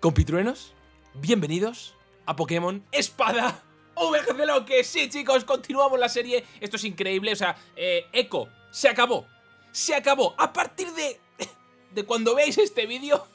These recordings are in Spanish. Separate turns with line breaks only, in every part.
Compitruenos, bienvenidos a Pokémon Espada VGC lo que sí chicos, continuamos la serie, esto es increíble, o sea, eh, Echo, se acabó, se acabó, a partir de, de cuando veáis este vídeo,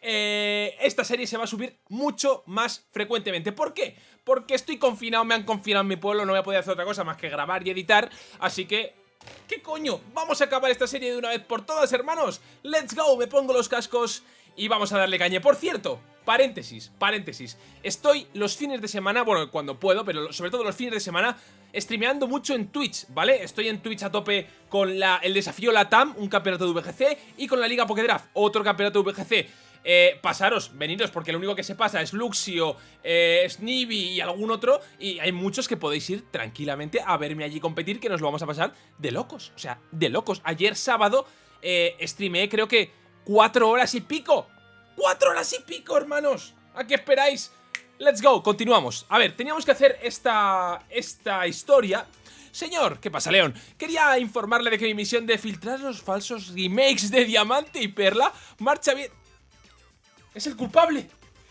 eh, esta serie se va a subir mucho más frecuentemente, ¿por qué? Porque estoy confinado, me han confinado en mi pueblo, no voy a poder hacer otra cosa más que grabar y editar, así que ¿Qué coño? Vamos a acabar esta serie de una vez por todas, hermanos. ¡Let's go! Me pongo los cascos y vamos a darle caña. Por cierto, paréntesis, paréntesis. Estoy los fines de semana, bueno, cuando puedo, pero sobre todo los fines de semana, streameando mucho en Twitch, ¿vale? Estoy en Twitch a tope con la, el desafío Latam, un campeonato de VGC, y con la Liga Pokédraft, otro campeonato de VGC. Eh, pasaros, veniros, porque lo único que se pasa es Luxio, eh, y algún otro, y hay muchos que podéis ir tranquilamente a verme allí competir, que nos lo vamos a pasar de locos, o sea, de locos. Ayer sábado eh, streameé creo que cuatro horas y pico, cuatro horas y pico, hermanos. ¿A qué esperáis? Let's go, continuamos. A ver, teníamos que hacer esta, esta historia... Señor, ¿qué pasa, León? Quería informarle de que mi misión de filtrar los falsos remakes de Diamante y Perla marcha bien... ¡Es el culpable!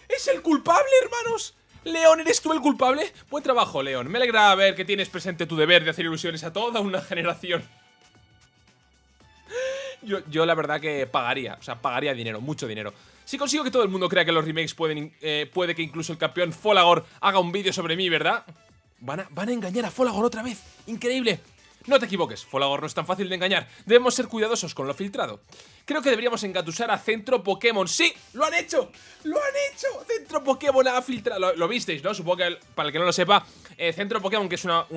¡Es el culpable, hermanos! León, ¿eres tú el culpable? Buen trabajo, León. Me alegra ver que tienes presente tu deber de hacer ilusiones a toda una generación. Yo, la verdad que pagaría, o sea, pagaría dinero, mucho dinero. Si consigo que todo el mundo crea que los remakes pueden, eh, puede que incluso el campeón Folagor haga un vídeo sobre mí, ¿verdad? Van a, van a engañar a Folagor otra vez. ¡Increíble! No te equivoques, Folagor no es tan fácil de engañar. Debemos ser cuidadosos con lo filtrado. Creo que deberíamos engatusar a Centro Pokémon. ¡Sí! ¡Lo han hecho! ¡Lo han hecho! Centro Pokémon ha filtrado... Lo, visteis, ¿no? Supongo que, para el que no lo sepa, eh, Centro Pokémon, que es una,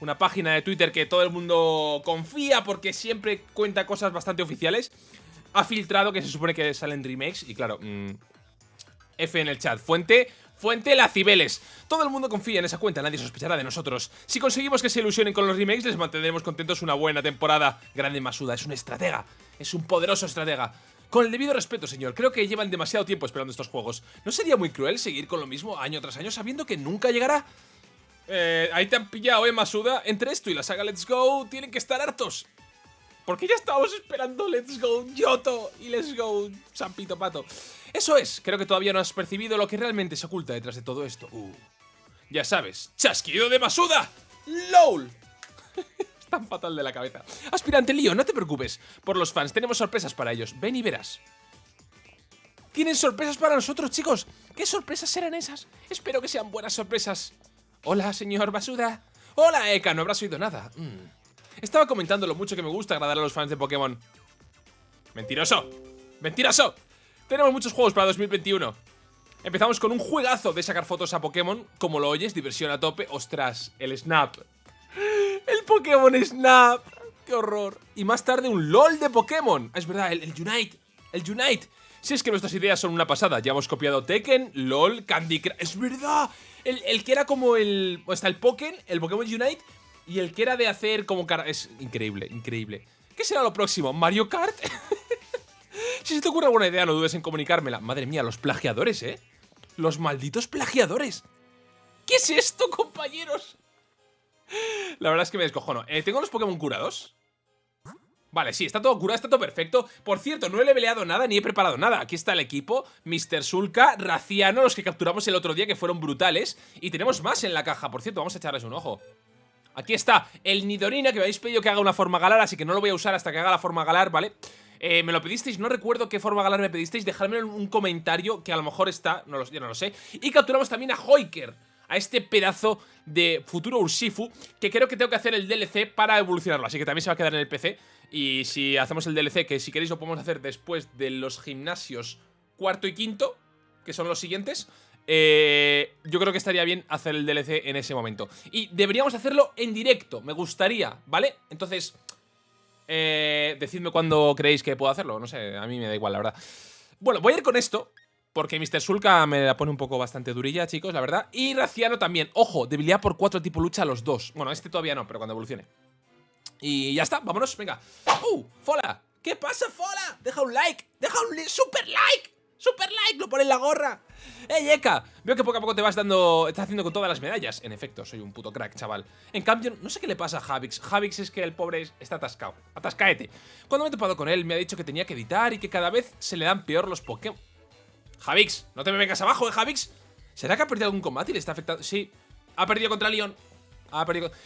una página de Twitter que todo el mundo confía porque siempre cuenta cosas bastante oficiales, ha filtrado que se supone que salen remakes y claro... Mm, F en el chat. Fuente, Fuente La Cibeles. Todo el mundo confía en esa cuenta, nadie sospechará de nosotros. Si conseguimos que se ilusionen con los remakes, les mantendremos contentos una buena temporada. Grande Masuda, es un estratega. Es un poderoso estratega. Con el debido respeto, señor, creo que llevan demasiado tiempo esperando estos juegos. ¿No sería muy cruel seguir con lo mismo año tras año sabiendo que nunca llegará? Eh, ahí te han pillado, eh, Masuda. Entre esto y la saga Let's Go, tienen que estar hartos. Porque ya estábamos esperando Let's Go Yoto y Let's Go Sampito Pato. Eso es, creo que todavía no has percibido lo que realmente se oculta detrás de todo esto. Uh, ya sabes, chasquido de Masuda. LOL. tan fatal de la cabeza. Aspirante Lío, no te preocupes. Por los fans, tenemos sorpresas para ellos. Ven y verás. ¿Tienen sorpresas para nosotros, chicos? ¿Qué sorpresas serán esas? Espero que sean buenas sorpresas. Hola, señor Basuda. Hola, Eka, no habrás oído nada. Mm. Estaba comentando lo mucho que me gusta agradar a los fans de Pokémon. ¡Mentiroso! ¡Mentiroso! Tenemos muchos juegos para 2021. Empezamos con un juegazo de sacar fotos a Pokémon. Como lo oyes, diversión a tope. ¡Ostras! El Snap. ¡El Pokémon Snap! ¡Qué horror! Y más tarde un LOL de Pokémon. Es verdad, el, Unite. El Unite. Si es que nuestras ideas son una pasada. Ya hemos copiado Tekken, LOL, Candy Crush. ¡Es verdad! El, el que era como el... Está el Pokémon, el Pokémon Unite y el que era de hacer como cara... Es increíble, increíble. ¿Qué será lo próximo? ¿Mario Kart? si se te ocurre alguna idea, no dudes en comunicármela. Madre mía, los plagiadores, ¿eh? Los malditos plagiadores. ¿Qué es esto, compañeros? La verdad es que me descojono. Eh, ¿Tengo los Pokémon curados? Vale, sí, está todo curado, está todo perfecto. Por cierto, no he leveleado nada ni he preparado nada. Aquí está el equipo, Mr. Sulka, Raciano, los que capturamos el otro día que fueron brutales. Y tenemos más en la caja, por cierto, vamos a echarles un ojo. Aquí está el Nidorina, que me habéis pedido que haga una forma galar, así que no lo voy a usar hasta que haga la forma galar, ¿vale? Eh, me lo pedisteis, no recuerdo qué forma galar me pedisteis, dejadme un comentario que a lo mejor está, no lo, ya no lo sé. Y capturamos también a Hoiker, a este pedazo de futuro Urshifu, que creo que tengo que hacer el DLC para evolucionarlo, así que también se va a quedar en el PC. Y si hacemos el DLC, que si queréis lo podemos hacer después de los gimnasios cuarto y quinto, que son los siguientes, eh, yo creo que estaría bien hacer el DLC en ese momento. Y deberíamos hacerlo en directo, me gustaría, ¿vale? Entonces, eh, decidme cuándo creéis que puedo hacerlo. No sé, a mí me da igual, la verdad. Bueno, voy a ir con esto. Porque Mr. Sulka me la pone un poco bastante durilla, chicos, la verdad. Y Raciano también. Ojo, debilidad por 4 tipo lucha a los dos. Bueno, este todavía no, pero cuando evolucione. Y ya está, vámonos, venga. ¡Uh! ¡Fola! ¿Qué pasa, Fola? Deja un like, deja un super like. ¡Super like! ¡Lo pone en la gorra! ¡Eh, Eka! Veo que poco a poco te vas dando... Estás haciendo con todas las medallas. En efecto, soy un puto crack, chaval. En cambio, no sé qué le pasa a Javix. Javix es que el pobre está atascado. Atascaete. Cuando me he topado con él, me ha dicho que tenía que editar y que cada vez se le dan peor los Pokémon. Javix, no te me vengas abajo, ¿eh, Javix? ¿Será que ha perdido algún combate y le está afectando? Sí, ha perdido contra Leon.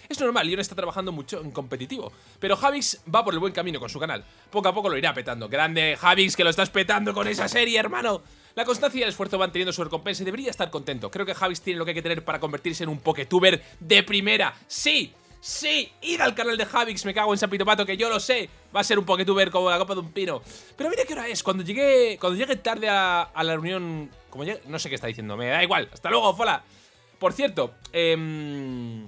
Es normal, Leon está trabajando mucho en competitivo. Pero Javix va por el buen camino con su canal. Poco a poco lo irá petando. Grande, Javix, que lo estás petando con esa serie, hermano. La constancia y el esfuerzo van teniendo su recompensa y debería estar contento. Creo que Javix tiene lo que hay que tener para convertirse en un Poketuber de primera. ¡Sí! ¡Sí! ¡Ir al canal de Javix! Me cago en San Pato, que yo lo sé. Va a ser un Poketuber como la copa de un pino. Pero mira qué hora es. Cuando llegué, cuando llegué tarde a, la reunión... Como llegue, no sé qué está diciendo. Me da igual. Hasta luego, fola. Por cierto, eh,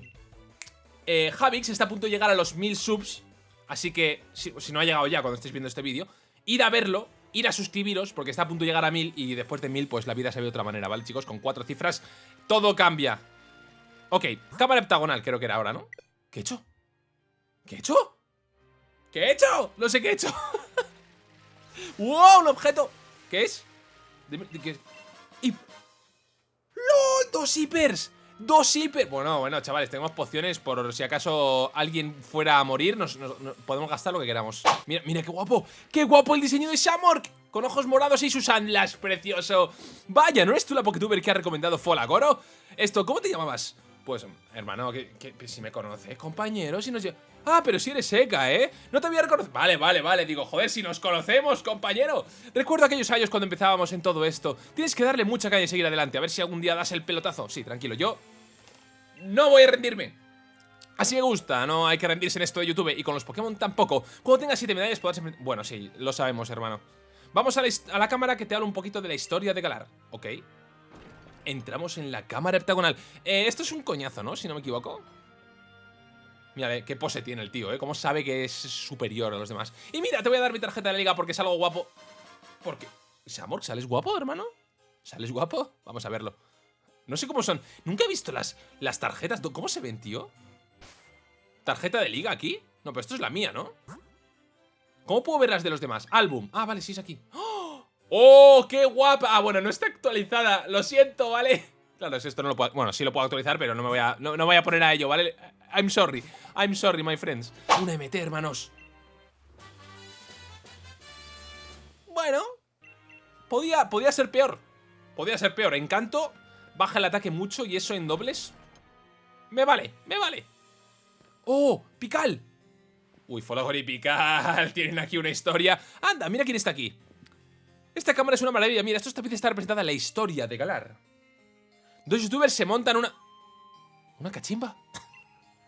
eh, Javix está a punto de llegar a los 1000 subs. Así que, si, no ha llegado ya cuando estéis viendo este vídeo, ir a verlo, ir a suscribiros, porque está a punto de llegar a 1000 y después de 1000, pues la vida se ve de otra manera, ¿vale, chicos? Con cuatro cifras, todo cambia. Ok, cámara heptagonal creo que era ahora, ¿no? ¿Qué he hecho? ¿Qué he hecho? ¿Qué he hecho? No sé qué he hecho. ¡Wow! Un objeto. ¿Qué es? ¿qué es? ¡Y! ¡Lol! ¡Dos hippers! ¡Dos hiper! Bueno, bueno, chavales, tenemos pociones por si acaso alguien fuera a morir, nos, podemos gastar lo que queramos. Mira, mira qué guapo, qué guapo el diseño de Shamork, con ojos morados y sus anlas, precioso. Vaya, ¿no eres tú la Poketuber que ha recomendado Folagoro? Esto, ¿cómo te llamabas? Pues, hermano, que, si me conoces, compañero, si nos... Ah, pero si eres seca, ¿eh? No te había reconocido... Vale, vale, vale, digo, joder, si nos conocemos, compañero. Recuerdo aquellos años cuando empezábamos en todo esto. Tienes que darle mucha caña y seguir adelante A ver si algún día das el pelotazo. Sí, tranquilo, yo... No voy a rendirme. Así me gusta, no hay que rendirse en esto de YouTube Y con los Pokémon tampoco. Cuando tengas 7 medallas podrás... Bueno, sí, lo sabemos, hermano. Vamos a la, a la cámara que te habla un poquito de la historia de Galar Ok entramos en la cámara heptagonal. Eh, esto es un coñazo, ¿no? Si no me equivoco. Mira, qué pose tiene el tío, ¿eh? Cómo sabe que es superior a los demás. Y mira, te voy a dar mi tarjeta de liga porque es algo guapo. ¿Por qué? Samor, ¿sales guapo, hermano? ¿Sales guapo? Vamos a verlo. No sé cómo son. Nunca he visto las, las tarjetas. ¿Cómo se ven, tío? ¿Tarjeta de liga aquí? No, pero esto es la mía, ¿no? ¿Cómo puedo ver las de los demás? Álbum. Ah, vale, sí es aquí. ¡Oh! ¡Oh, qué guapa! Ah, bueno, no está actualizada, lo siento, ¿vale? Claro, esto no lo puedo... Bueno, sí lo puedo actualizar, pero no me voy a, no, voy a poner a ello, ¿vale? I'm sorry, I'm sorry, my friends Una MT, hermanos Bueno Podía, podía ser peor Podía ser peor, encanto Baja el ataque mucho y eso en dobles Me vale, me vale ¡Oh! ¡Pical! Uy, Folagor y Pical Tienen aquí una historia Anda, mira quién está aquí esta cámara es una maravilla. Mira, esto esta pieza está representada en la historia de Galar. Dos youtubers se montan una... ¿Una cachimba?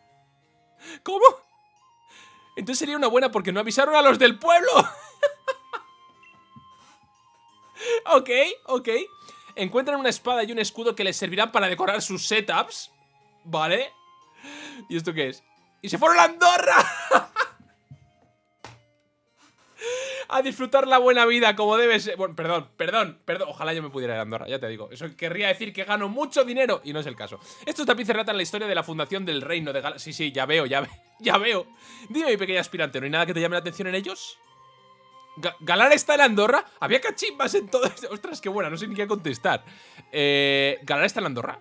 ¿Cómo? Entonces sería una buena porque no avisaron a los del pueblo. ok, ok. Encuentran una espada y un escudo que les servirán para decorar sus setups. Vale. ¿Y esto qué es? ¡Y se fueron a Andorra! a disfrutar la buena vida como debe ser. Bueno, perdón, perdón, perdón. Ojalá yo me pudiera ir a Andorra, ya te digo. Eso querría decir que gano mucho dinero y no es el caso. Estos tapices relatan la historia de la fundación del reino de Galar. Sí, sí, ya veo, ya, ya veo. Dime, mi pequeña aspirante, ¿no hay nada que te llame la atención en ellos? ¿Galar está en Andorra? Había cachimbas en todo esto. Ostras, qué buena, no sé ni qué contestar. Eh, ¿Galar está en Andorra?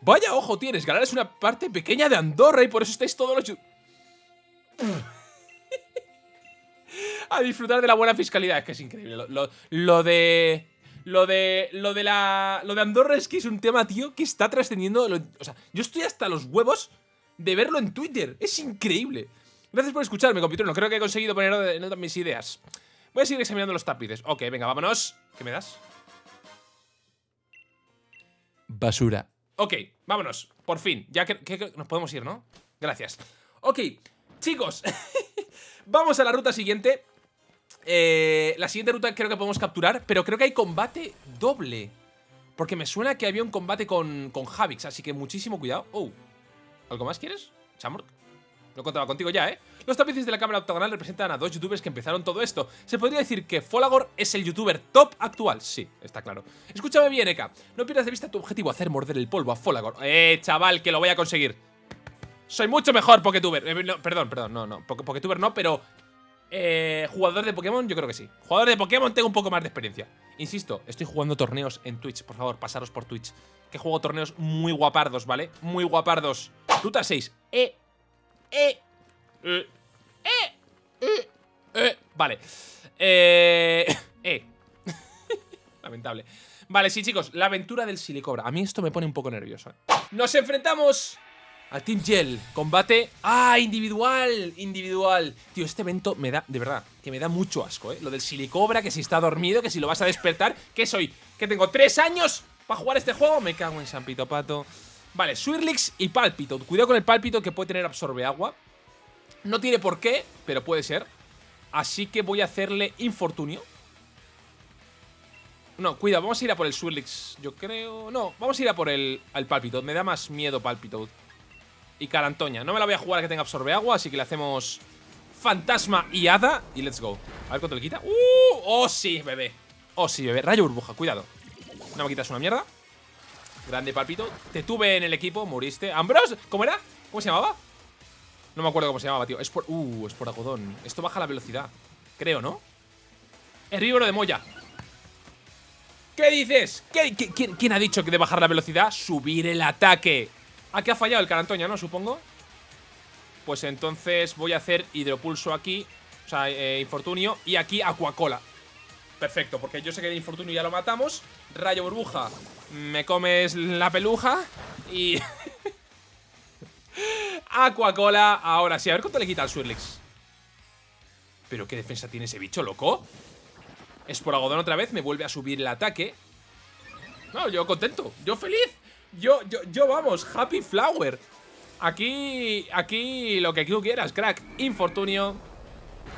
Vaya ojo tienes, Galar es una parte pequeña de Andorra y por eso estáis todos los a disfrutar de la buena fiscalidad. Es que es increíble. Lo, de... Lo de, lo de la. Lo de Andorra es que es un tema, tío, que está trascendiendo. o sea, yo estoy hasta los huevos de verlo en Twitter. Es increíble. Gracias por escucharme, computer. No creo que he conseguido poner en mis ideas. Voy a seguir examinando los tapices. Ok, venga, vámonos. ¿Qué me das? Basura. Ok, vámonos. Por fin. Ya que, nos podemos ir, ¿no? Gracias. Ok, chicos. Vamos a la ruta siguiente. Eh, la siguiente ruta creo que podemos capturar, pero creo que hay combate doble. Porque me suena que había un combate con, con Javix, así que muchísimo cuidado. Oh, ¿algo más quieres? Chamork. Lo contaba contigo ya, ¿eh? Los tapices de la cámara octogonal representan a dos youtubers que empezaron todo esto. Se podría decir que Folagor es el youtuber top actual. Sí, está claro. Escúchame bien, Eka. No pierdas de vista tu objetivo, hacer morder el polvo a Folagor. Eh, chaval, que lo voy a conseguir. Soy mucho mejor Poketuber. Eh, perdón, perdón, no, no. Poketuber no, pero eh, jugador de Pokémon, yo creo que sí. Jugador de Pokémon tengo un poco más de experiencia. Insisto, estoy jugando torneos en Twitch. Por favor, pasaros por Twitch. Que juego torneos muy guapardos, ¿vale? Muy guapardos. Ruta 6. Eh. Eh. Eh. Eh. Eh. eh. Vale. Eh. Eh. Lamentable. Vale, sí, chicos, la aventura del silicobra. A mí esto me pone un poco nervioso. ¿eh? Nos enfrentamos al Team Gel. Combate. ¡Ah! Individual. Individual. Tío, este evento me da, de verdad, que me da mucho asco, ¿eh? Lo del silicobra, que si está dormido, que si lo vas a despertar. ¿Qué soy? ¿Que tengo tres años para jugar este juego? Me cago en San Pito Pato. Vale, Swirlix y Palpito. Cuidado con el Palpito que puede tener absorbe agua. No tiene por qué, pero puede ser. Así que voy a hacerle infortunio. No, cuidado, vamos a ir a por el Swirlix, yo creo... No, vamos a ir a por el, el Palpito. Me da más miedo Palpito. Y Carantoña. No me la voy a jugar a que tenga absorbe agua, así que le hacemos Fantasma y Hada. Y let's go. A ver cuánto le quita. ¡Uh! ¡Oh, sí, bebé! ¡Oh, sí, bebé! Rayo burbuja, cuidado. No me quitas una mierda. Grande Palpito. Te tuve en el equipo, moriste. ¿Ambros? ¿Cómo era? ¿Cómo se llamaba? No me acuerdo cómo se llamaba, tío. Es por... Uh, es por algodón. Esto baja la velocidad. Creo, ¿no? Herbívoro de Moya. ¿Qué dices? ¿Qué, quién, ha dicho que de bajar la velocidad? Subir el ataque. Aquí ha fallado el Carantoña, ¿no? Supongo. Pues entonces voy a hacer hidropulso aquí. O sea, eh, infortunio. Y aquí Aquacola. Perfecto, porque yo sé que de infortunio ya lo matamos. Rayo burbuja. Me comes la peluja. Y... Aquacola. Ahora sí, a ver cuánto le quita al Swirlix. ¿Pero qué defensa tiene ese bicho, loco? Es por algodón otra vez, me vuelve a subir el ataque. No, yo contento, yo feliz. Yo, yo, yo vamos, happy flower. Aquí, aquí lo que tú quieras, crack. Infortunio.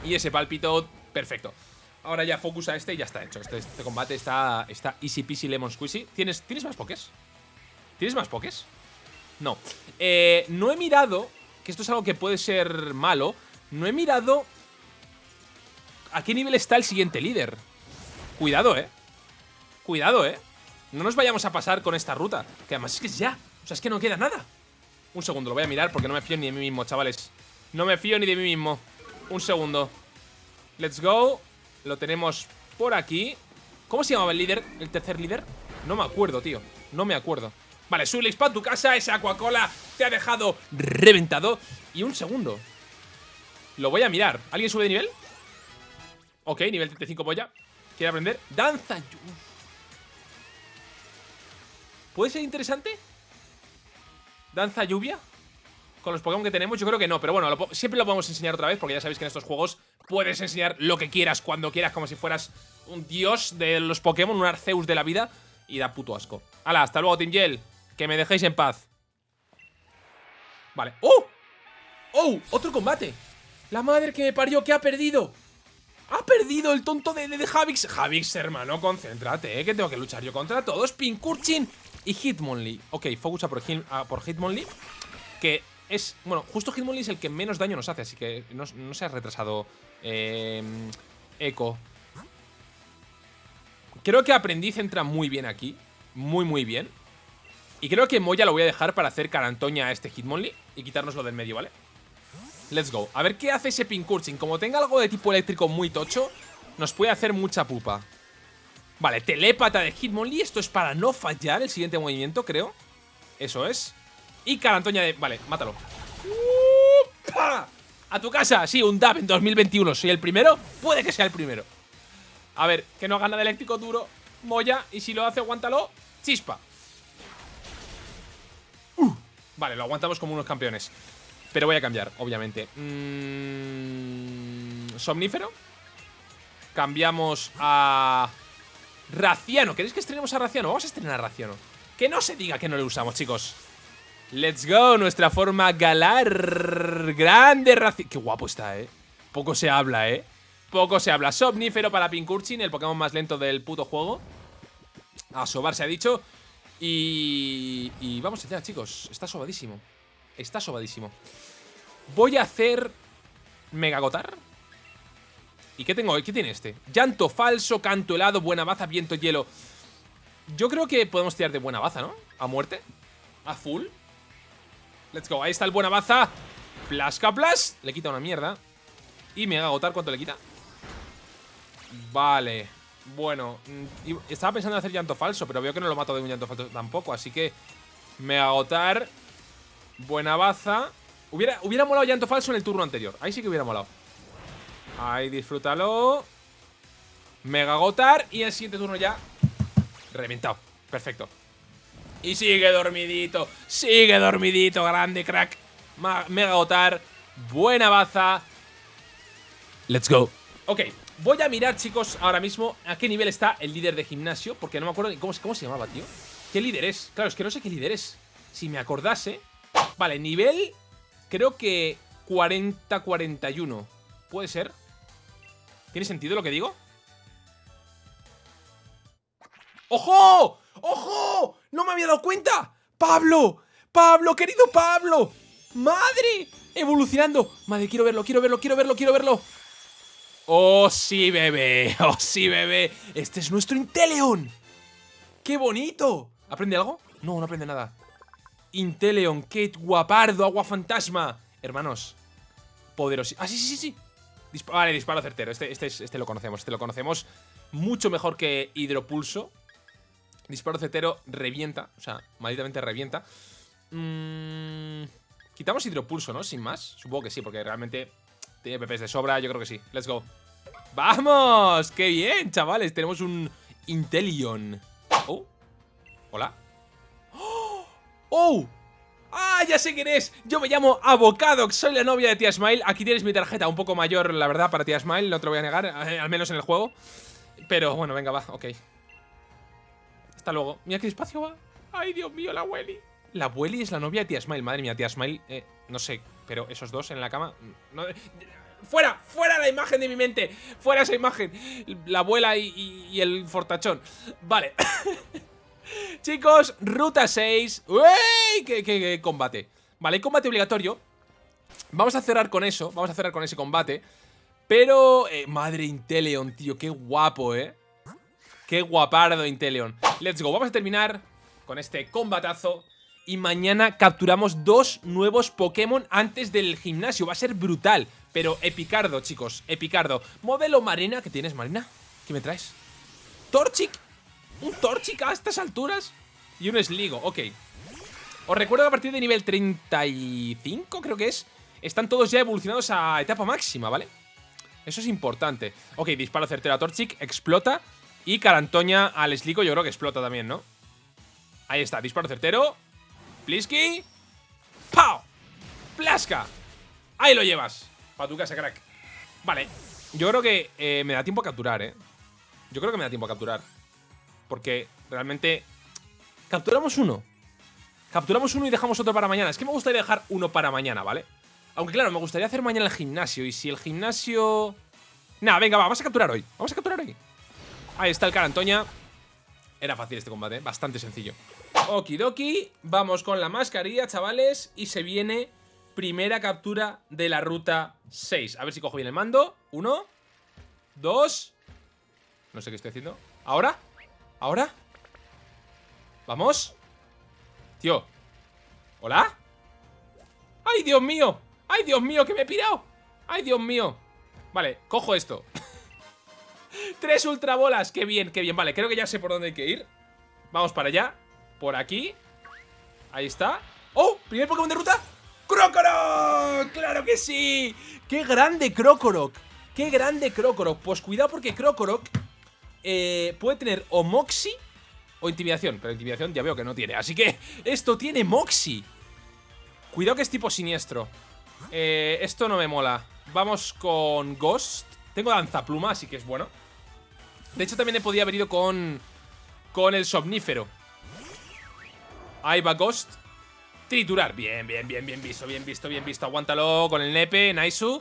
Y ese palpito, perfecto. Ahora ya focus a este y ya está hecho. Este, este combate está, está easy peasy lemon squeezy. ¿Tienes, ¿Tienes más pokés? ¿Tienes más pokés? No. Eh, no he mirado, que esto es algo que puede ser malo, no he mirado a qué nivel está el siguiente líder. Cuidado, eh. Cuidado, eh. No nos vayamos a pasar con esta ruta. Que además es que es ya. O sea, es que no queda nada. Un segundo, lo voy a mirar porque no me fío ni de mí mismo, chavales. No me fío ni de mí mismo. Un segundo. Let's go. Lo tenemos por aquí. ¿Cómo se llamaba el líder? ¿El tercer líder? No me acuerdo, tío. No me acuerdo. Vale, Sulix para tu casa. Esa Aquacola te ha dejado reventado. Y un segundo. Lo voy a mirar. ¿Alguien sube de nivel? Ok, nivel 35 voy ya. ¿Quiere aprender? Danza. ¿Puede ser interesante? ¿Danza lluvia? Con los Pokémon que tenemos, yo creo que no. Pero bueno, siempre lo podemos enseñar otra vez. Porque ya sabéis que en estos juegos puedes enseñar lo que quieras, cuando quieras, como si fueras un dios de los Pokémon, un Arceus de la vida. Y da puto asco. Hala, hasta luego, Team Gel. Que me dejéis en paz. Vale. ¡Oh! ¡Oh! ¡Otro combate! La madre que me parió, que ha perdido. ¡Ha perdido el tonto de, de, Javix! Javix, hermano, concéntrate, ¿eh? Que tengo que luchar yo contra todos. Pinkurchin y Hitmonlee. Ok, focus a por, por Hitmonlee. Que es... Bueno, justo Hitmonlee es el que menos daño nos hace, así que no, se ha retrasado eh, Echo. Creo que Aprendiz entra muy bien aquí. Muy, muy bien. Y creo que Moya lo voy a dejar para hacer carantoña a este Hitmonlee y quitárnoslo del medio, ¿vale? Let's go. A ver qué hace ese Pinkurchin. Como tenga algo de tipo eléctrico muy tocho, nos puede hacer mucha pupa. Vale, telépata de Hitmonlee. Esto es para no fallar el siguiente movimiento, creo. Eso es. Y Carantoña de... Vale, mátalo. A tu casa. Sí, un DAP en 2021. Soy el primero. Puede que sea el primero. A ver, que no haga nada eléctrico duro. Moya. Y si lo hace, aguántalo. Chispa. Uh. Vale, lo aguantamos como unos campeones. Pero voy a cambiar, obviamente. Mm, somnífero. Cambiamos a... Raciano. ¿Queréis que estrenemos a Raciano? Vamos a estrenar a Raciano. Que no se diga que no le usamos, chicos. Let's go, nuestra forma galar. Grande Raciano. Qué guapo está, eh. Poco se habla, eh. Poco se habla. Somnífero para Pinkurchin, el Pokémon más lento del puto juego. A sobar se ha dicho. Y... Y vamos allá, chicos. Está sobadísimo. Está sobadísimo. Voy a hacer... Megagotar. ¿Y qué tengo? ¿Qué tiene este? Llanto falso, canto helado, buena baza, viento hielo. Yo creo que podemos tirar de buena baza, ¿no? A muerte. A full. Let's go. Ahí está el buena baza. Plasca Plas. Le quita una mierda. Y Mega agotar, ¿cuánto le quita? Vale. Bueno, mm, estaba pensando en hacer llanto falso, pero veo que no lo mato de un llanto falso tampoco. Así que Mega agotar. Buena baza. Hubiera, hubiera molado llanto falso en el turno anterior. Ahí sí que hubiera molado. Ahí, disfrútalo. Mega Gotar. Y el siguiente turno ya Reventado. Perfecto. Y sigue dormidito. Sigue dormidito. Grande, crack. Mega Otar. Buena baza. Let's go. Ok, voy a mirar, chicos, ahora mismo a qué nivel está el líder de gimnasio. Porque no me acuerdo cómo se llamaba, tío. ¿Qué líder es? Claro, es que no sé qué líder es. Si me acordase. Vale, nivel. Creo que 40-41. ¿Puede ser? ¿Tiene sentido lo que digo? ¡Ojo! ¡Ojo! ¡No me había dado cuenta! ¡Pablo! ¡Pablo, querido Pablo! ¡Madre! Evolucionando Madre, quiero verlo, quiero verlo, quiero verlo, quiero verlo ¡Oh, sí, bebé! ¡Oh, sí, bebé! ¡Este es nuestro Inteleon! ¡Qué bonito! ¿Aprende algo? No, no aprende nada Inteleon, qué guapardo, agua fantasma Hermanos Poderoso Ah, sí, sí, sí, sí Vale, disparo certero este, este, este lo conocemos, este lo conocemos Mucho mejor que Hidropulso Disparo certero revienta O sea, malditamente revienta Mmm... Quitamos hidropulso, ¿no? Sin más. Supongo que sí, porque realmente tiene PPs de sobra. Yo creo que sí. Let's go. ¡Vamos! ¡Qué bien, chavales! Tenemos un Intelion. Oh. Hola. ¡Oh! ¡Ah! Ya sé quién es. Yo me llamo Avocadox. Soy la novia de Tía Smile. Aquí tienes mi tarjeta. Un poco mayor, la verdad, para Tía Smile. No te lo voy a negar. Eh, al menos en el juego. Pero bueno, venga, va. Ok. Hasta luego. Mira qué despacio va. ¡Ay, Dios mío, la Welly! La abueli es la novia de tía Smile. Madre mía, tía Smile, eh, no sé, pero esos dos en la cama... Mm, ¡Fuera! ¡Fuera la imagen de mi mente! ¡Fuera esa imagen! La abuela y, el fortachón. Vale. Chicos, ruta 6. ¡Uy! ¿Qué, combate? Vale, hay combate obligatorio. Vamos a cerrar con eso. Vamos a cerrar con ese combate. Pero... Eh, madre Inteleon, tío. Qué guapo, ¿eh? Qué guapardo Inteleon. Let's go. Vamos a terminar con este combatazo y mañana capturamos dos nuevos Pokémon antes del gimnasio. Va a ser brutal. Pero Epicardo, chicos, Epicardo. Modelo Marina, ¿qué tienes, Marina? ¿Qué me traes? ¿Torchic? ¿Un Torchic a estas alturas? Y un Sligo, ok. Os recuerdo a partir de nivel 35, creo que es, están todos ya evolucionados a etapa máxima, ¿vale? Eso es importante. Ok, disparo certero a Torchic, explota. Y Carantoña al Sligo yo creo que explota también, ¿no? Ahí está, disparo certero. Plisky. ¡Pau! ¡Plasca! Ahí lo llevas. Para tu casa, crack. Vale. Yo creo que eh, me da tiempo a capturar, ¿eh? Yo creo que me da tiempo a capturar. Porque realmente... Capturamos uno. Capturamos uno y dejamos otro para mañana. Es que me gustaría dejar uno para mañana, ¿vale? Aunque claro, me gustaría hacer mañana el gimnasio. Y si el gimnasio... Nada, venga, va, vamos a capturar hoy. Vamos a capturar hoy. Ahí está el cara Antoña. Era fácil este combate, ¿eh? bastante sencillo. Okidoki, vamos con la mascarilla, chavales, y se viene primera captura de la ruta 6. A ver si cojo bien el mando. Uno, dos, no sé qué estoy haciendo. ¿Ahora? ¿Ahora? ¿Vamos? Tío ¿Hola? ¡Ay, Dios mío! ¡Ay, Dios mío, que me he pirado! ¡Ay, Dios mío! Vale, cojo esto Tres ultrabolas, qué bien, qué bien Vale, creo que ya sé por dónde hay que ir Vamos para allá por aquí Ahí está ¡Oh! ¿Primer Pokémon de ruta? ¡Krokorok! ¡Claro que sí! ¡Qué grande Krokorok! ¡Qué grande Krokorok! Pues cuidado porque Krokorok eh, puede tener o Moxie o Intimidación Pero Intimidación ya veo que no tiene. Así que esto tiene Moxie. Cuidado que es tipo siniestro. Eh, Esto no me mola. Vamos con Ghost. Tengo Danzapluma, así que es bueno. De hecho también he podido haber ido con Con el Somnífero. Ahí va Ghost. Triturar, bien, bien, bien, bien visto, bien visto, bien visto. Aguántalo con el nepe, Naisu.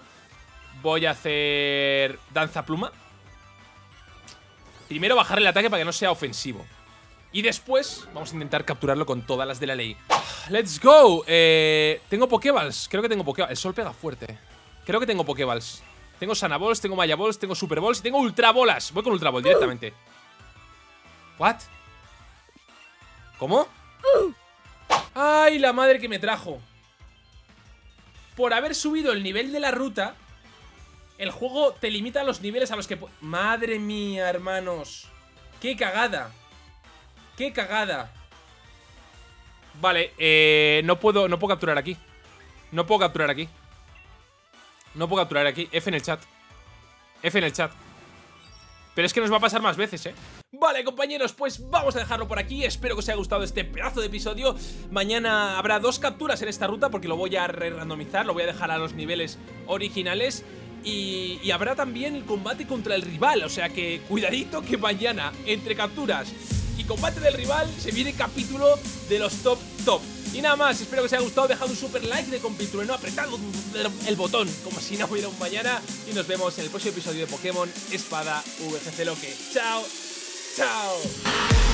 Voy a hacer Danza pluma Primero bajar el ataque para que no sea ofensivo. Y después vamos a intentar capturarlo con todas las de la ley. Let's go. Eh, Tengo Pokéballs, creo que tengo Pokéballs. El sol pega fuerte. Creo que tengo Pokéballs. Tengo Sanaballs, tengo Maya Balls, tengo Super Balls Y tengo Ultra Bolas. Voy con Ultra Ball directamente. ¿What? ¿Cómo? ¡Ay, la madre que me trajo! Por haber subido el nivel de la ruta, el juego te limita los niveles a los que... ¡Madre mía, hermanos! ¡Qué cagada! ¡Qué cagada! Vale, eh, no puedo, no puedo capturar aquí. No puedo capturar aquí. No puedo capturar aquí. F en el chat. F en el chat. Pero es que nos va a pasar más veces, ¿eh? Vale, compañeros, pues vamos a dejarlo por aquí. Espero que os haya gustado este pedazo de episodio. Mañana habrá dos capturas en esta ruta porque lo voy a re-randomizar, lo voy a dejar a los niveles originales. Y, habrá también el combate contra el rival, o sea que cuidadito que mañana, entre capturas y combate del rival, se viene capítulo de los top top. Y nada más, espero que os haya gustado, dejad un super like de capítulo, no apretad el botón como si no hubiera un mañana. Y nos vemos en el próximo episodio de Pokémon Espada VGC Loque. ¡Chao! ¡Chao!